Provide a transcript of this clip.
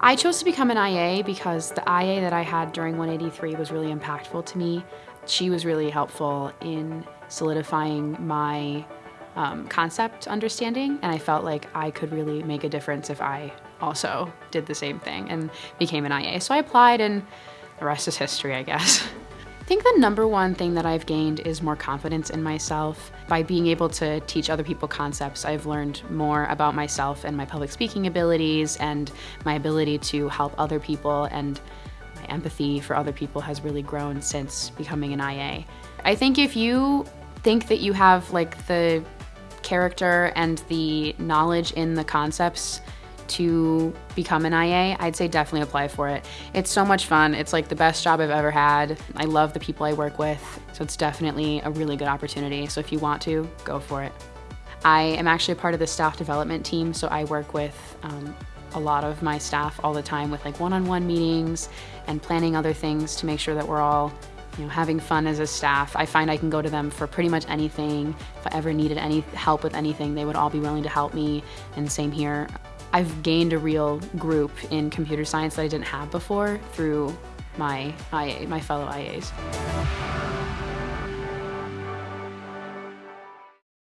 I chose to become an IA because the IA that I had during 183 was really impactful to me. She was really helpful in solidifying my um, concept understanding, and I felt like I could really make a difference if I also did the same thing and became an IA. So I applied, and the rest is history, I guess. I think the number one thing that I've gained is more confidence in myself. By being able to teach other people concepts, I've learned more about myself and my public speaking abilities and my ability to help other people and my empathy for other people has really grown since becoming an IA. I think if you think that you have like the character and the knowledge in the concepts to become an IA, I'd say definitely apply for it. It's so much fun. It's like the best job I've ever had. I love the people I work with, so it's definitely a really good opportunity. So if you want to, go for it. I am actually a part of the staff development team, so I work with um, a lot of my staff all the time with like one-on-one -on -one meetings and planning other things to make sure that we're all you know, having fun as a staff. I find I can go to them for pretty much anything. If I ever needed any help with anything, they would all be willing to help me, and same here. I've gained a real group in computer science that I didn't have before through my IA, my fellow IAs.